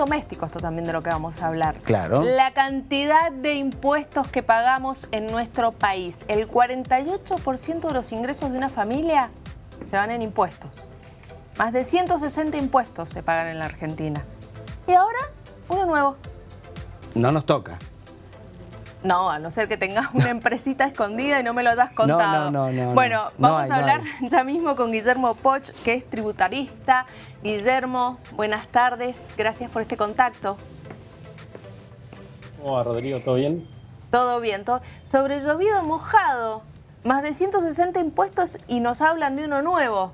doméstico esto también de lo que vamos a hablar. Claro. La cantidad de impuestos que pagamos en nuestro país. El 48% de los ingresos de una familia se van en impuestos. Más de 160 impuestos se pagan en la Argentina. Y ahora, uno nuevo. No nos toca. No, a no ser que tengas una empresita escondida y no me lo hayas contado. no, no, no, Bueno, no. No vamos hay, a hablar ya mismo con Guillermo Poch, que es tributarista. Guillermo, buenas tardes. Gracias por este contacto. ¿Cómo va, Rodrigo? ¿Todo bien? Todo bien. Todo... Sobre llovido mojado. Más de 160 impuestos y nos hablan de uno nuevo.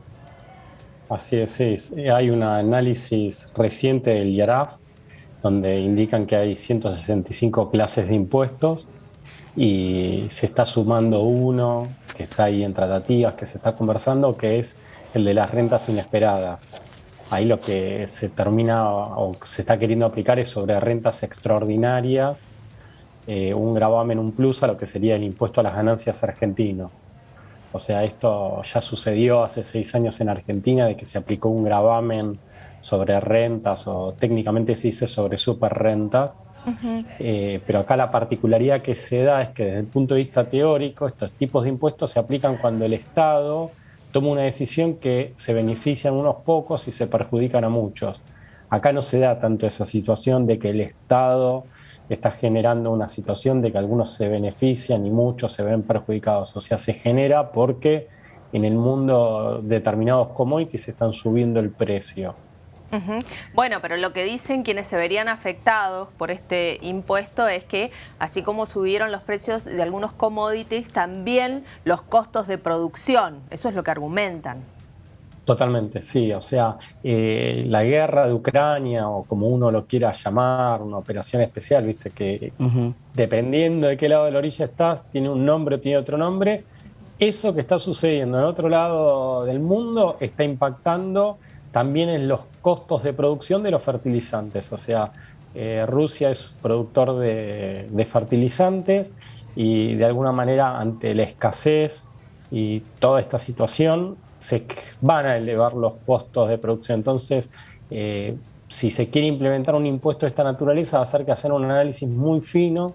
Así es. Sí, Hay un análisis reciente del IARAF donde indican que hay 165 clases de impuestos y se está sumando uno que está ahí en tratativas, que se está conversando, que es el de las rentas inesperadas. Ahí lo que se termina o se está queriendo aplicar es sobre rentas extraordinarias, eh, un gravamen, un plus a lo que sería el impuesto a las ganancias argentino. O sea, esto ya sucedió hace seis años en Argentina, de que se aplicó un gravamen sobre rentas o técnicamente se dice sobre superrentas. Eh, pero acá la particularidad que se da es que desde el punto de vista teórico estos tipos de impuestos se aplican cuando el Estado toma una decisión que se benefician unos pocos y se perjudican a muchos. Acá no se da tanto esa situación de que el Estado está generando una situación de que algunos se benefician y muchos se ven perjudicados. O sea, se genera porque en el mundo determinados commodities están subiendo el precio. Bueno, pero lo que dicen quienes se verían afectados por este impuesto es que así como subieron los precios de algunos commodities, también los costos de producción. Eso es lo que argumentan. Totalmente, sí. O sea, eh, la guerra de Ucrania, o como uno lo quiera llamar, una operación especial, viste, que dependiendo de qué lado de la orilla estás, tiene un nombre o tiene otro nombre. Eso que está sucediendo en otro lado del mundo está impactando también en los costos de producción de los fertilizantes. O sea, eh, Rusia es productor de, fertilizantes y de alguna manera ante la escasez y toda esta situación se van a elevar los costos de producción. Entonces, eh, si se quiere implementar un impuesto de esta naturaleza, va a ser que hacer un análisis muy fino,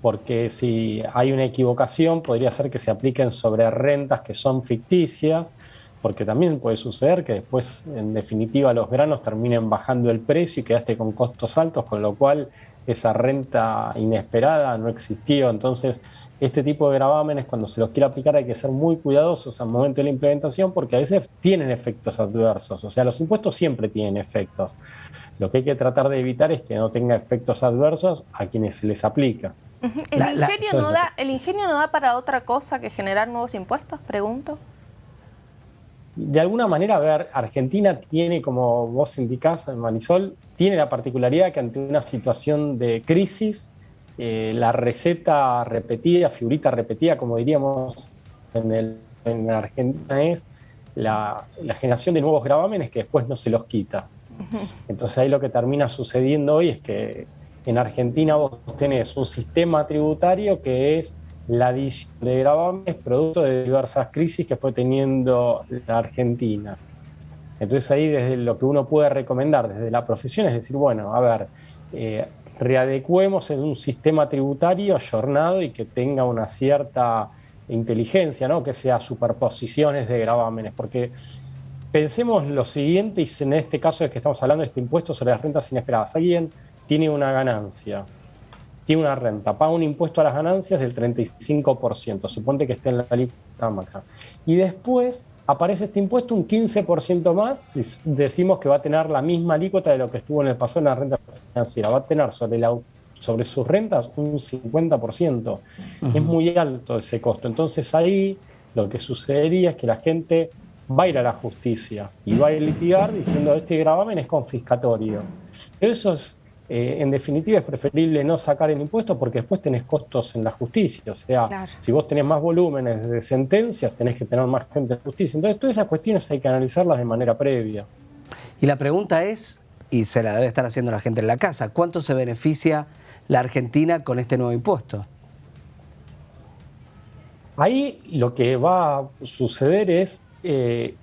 porque si hay una equivocación, podría ser que se apliquen sobre rentas que son ficticias, porque también puede suceder que después, en definitiva, los granos terminen bajando el precio y quedaste con costos altos, con lo cual esa renta inesperada no existió. Entonces, este tipo de gravámenes, cuando se los quiere aplicar, hay que ser muy cuidadosos al momento de la implementación, porque a veces tienen efectos adversos. O sea, los impuestos siempre tienen efectos. Lo que hay que tratar de evitar es que no tenga efectos adversos a quienes se les aplica. ¿El, La- la- ingenio no da, ¿El ingenio no da para otra cosa que generar nuevos impuestos? Pregunto. De alguna manera, a ver, Argentina tiene, como vos indicás, Marisol, tiene la particularidad que ante una situación de crisis, eh, la receta repetida, figurita repetida, como diríamos en, el, en Argentina, es la, la generación de nuevos gravámenes que después no se los quita. Entonces ahí lo que termina sucediendo hoy es que en Argentina vos tenés un sistema tributario que es la adición de gravámenes producto de diversas crisis que fue teniendo la Argentina. Entonces ahí desde lo que uno puede recomendar desde la profesión es decir, bueno, a ver, eh, readecuemos en un sistema tributario ayornado y que tenga una cierta inteligencia, ¿no? que sea superposiciones de gravámenes, porque pensemos lo siguiente, y en este caso es que estamos hablando de este impuesto sobre las rentas inesperadas. Alguien tiene una ganancia, tiene una renta, paga un impuesto a las ganancias del 35%, suponte que esté en la alícuota máxima. Y después aparece este impuesto un 15% más, si decimos que va a tener la misma alícuota de lo que estuvo en el pasado en la renta financiera, va a tener sobre, la, sobre sus rentas un 50%. Es muy alto ese costo. Entonces ahí lo que sucedería es que la gente va a ir a la justicia y va a litigar diciendo este gravamen es confiscatorio. Pero eso es, eh, en definitiva, es preferible no sacar el impuesto porque después tenés costos en la justicia. O sea, Claro. si vos tenés más volúmenes de sentencias, tenés que tener más gente en justicia. Entonces, todas esas cuestiones hay que analizarlas de manera previa. Y la pregunta es, y se la debe estar haciendo la gente en la casa, ¿cuánto se beneficia la Argentina con este nuevo impuesto? Ahí lo que va a suceder es, eh,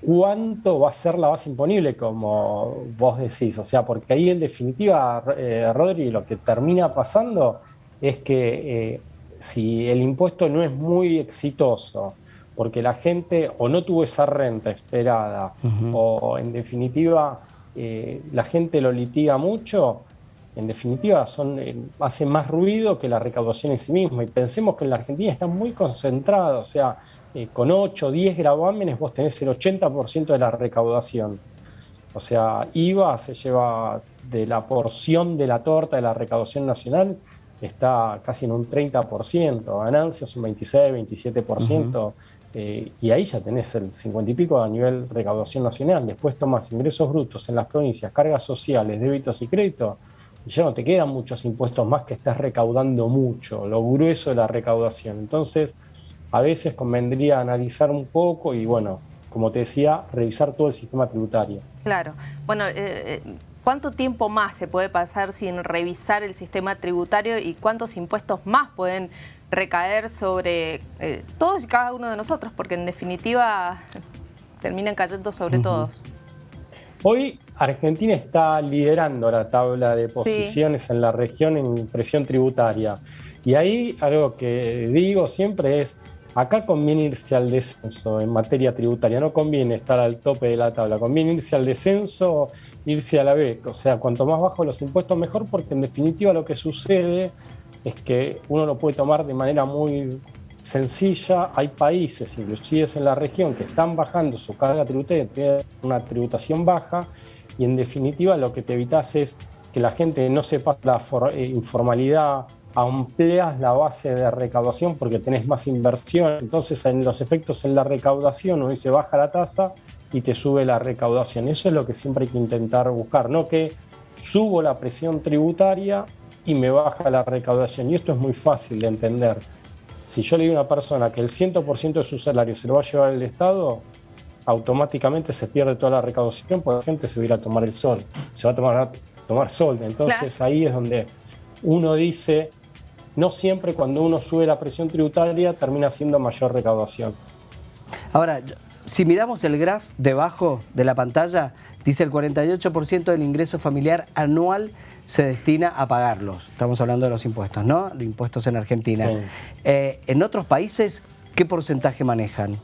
cuánto va a ser la base imponible, como vos decís. O sea, porque ahí en definitiva, eh, Rodri, lo que termina pasando es que eh, si el impuesto no es muy exitoso, porque la gente o no tuvo esa renta esperada, o en definitiva eh, la gente lo litiga mucho, en definitiva son, eh, hace más ruido que la recaudación en sí misma. Y pensemos que en la Argentina está muy concentrado, o sea, eh, con 8 o 10 gravámenes vos tenés el 80% de la recaudación. O sea, IVA se lleva de la porción de la torta de la recaudación nacional, está casi en un 30%, ganancias un 26, 27%, eh, y ahí ya tenés el 50 y pico a nivel recaudación nacional. Después tomas ingresos brutos en las provincias, cargas sociales, débitos y créditos, ya no te quedan muchos impuestos más que estás recaudando mucho, lo grueso de la recaudación. Entonces, a veces convendría analizar un poco y, bueno, como te decía, revisar todo el sistema tributario. Claro. Bueno, eh, eh, ¿cuánto tiempo más se puede pasar sin revisar el sistema tributario y cuántos impuestos más pueden recaer sobre eh, todos y cada uno de nosotros? Porque en definitiva terminan cayendo sobre todos. Hoy Argentina está liderando la tabla de posiciones en la región en presión tributaria. Y ahí algo que digo siempre es, acá conviene irse al descenso en materia tributaria, no conviene estar al tope de la tabla, conviene irse al descenso, irse a la B. O sea, cuanto más bajo los impuestos mejor, porque en definitiva lo que sucede es que uno lo puede tomar de manera muy sencilla. Hay países, inclusive en la región, que están bajando su carga tributaria, tienen una tributación baja, y en definitiva lo que te evitas es que la gente no sepa la eh, informalidad, amplias la base de recaudación porque tenés más inversión, entonces en los efectos en la recaudación hoy se baja la tasa y te sube la recaudación. Eso es lo que siempre hay que intentar buscar, no que subo la presión tributaria y me baja la recaudación. Y esto es muy fácil de entender. Si yo le digo a una persona que el 100% de su salario se lo va a llevar el Estado, automáticamente se pierde toda la recaudación porque la gente se va a ir a tomar el sol, se va a tomar, tomar sol. Entonces ahí es donde uno dice, no siempre cuando uno sube la presión tributaria termina siendo mayor recaudación. Ahora, si miramos el graph debajo de la pantalla, dice el 48% del ingreso familiar anual se destina a pagarlos. Estamos hablando de los impuestos, ¿no? Los impuestos en Argentina. Eh, en otros países, ¿qué porcentaje manejan?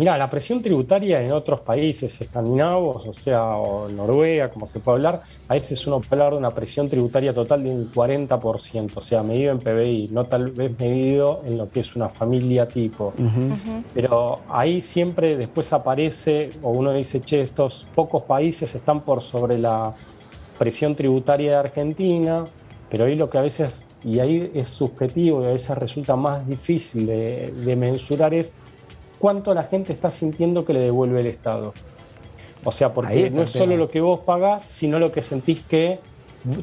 Mira, la presión tributaria en otros países escandinavos, o sea, o Noruega, como se puede hablar, a veces uno puede hablar de una presión tributaria total de un 40%, o sea, medido en PBI, no tal vez medido en lo que es una familia tipo. Pero ahí siempre después aparece, o uno dice, che, estos pocos países están por sobre la presión tributaria de Argentina, pero ahí lo que a veces, y ahí es subjetivo y a veces resulta más difícil de, de mensurar es cuánto la gente está sintiendo que le devuelve el Estado. O sea, porque no es solo lo que vos pagás, sino lo que sentís que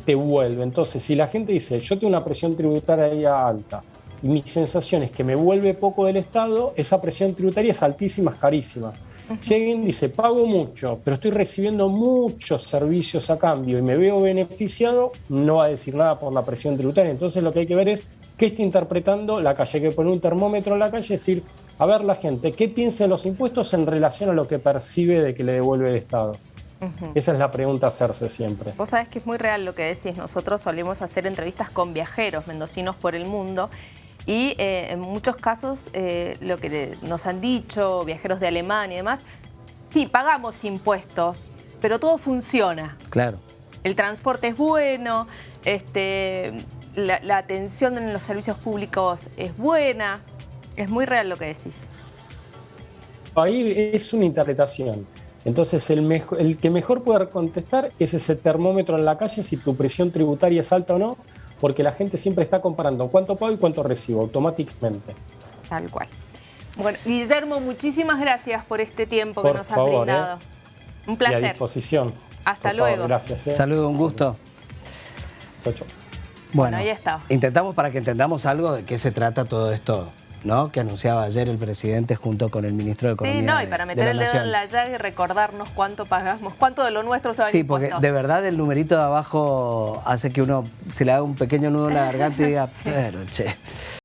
te vuelve. Entonces, si la gente dice, yo tengo una presión tributaria alta y mi sensación es que me vuelve poco del Estado, esa presión tributaria es altísima, es carísima. Si alguien dice, pago mucho, pero estoy recibiendo muchos servicios a cambio y me veo beneficiado, no va a decir nada por la presión tributaria. Entonces lo que hay que ver es qué está interpretando la calle. Hay que poner un termómetro en la calle y decir, a ver la gente, ¿qué piensa de los impuestos en relación a lo que percibe de que le devuelve el Estado? Esa es la pregunta a hacerse siempre. Vos sabés que es muy real lo que decís. Nosotros solemos hacer entrevistas con viajeros mendocinos por el mundo y eh, en muchos casos eh, lo que nos han dicho viajeros de Alemania y demás, sí, pagamos impuestos, pero todo funciona. Claro. El transporte es bueno, este, la, atención en los servicios públicos es buena. Es muy real lo que decís. Ahí es una interpretación. Entonces, el, mejor, el que mejor puede contestar es ese termómetro en la calle, si tu presión tributaria es alta o no, porque la gente siempre está comparando cuánto pago y cuánto recibo automáticamente. Tal cual. Bueno, Guillermo, muchísimas gracias por este tiempo que nos has brindado. ¿eh? Un placer. a disposición. Hasta luego. gracias. ¿eh? Saludos, un gusto. Chau, chau. Bueno, ahí está. intentamos para que entendamos algo de qué se trata todo esto. ¿No? que anunciaba ayer el presidente junto con el ministro de Economía. Sí, no, y para meter el dedo en la llaga y recordarnos cuánto pagamos, cuánto de lo nuestro se va Sí, porque de verdad el numerito de abajo hace que uno se le haga un pequeño nudo en la garganta y diga, pero che.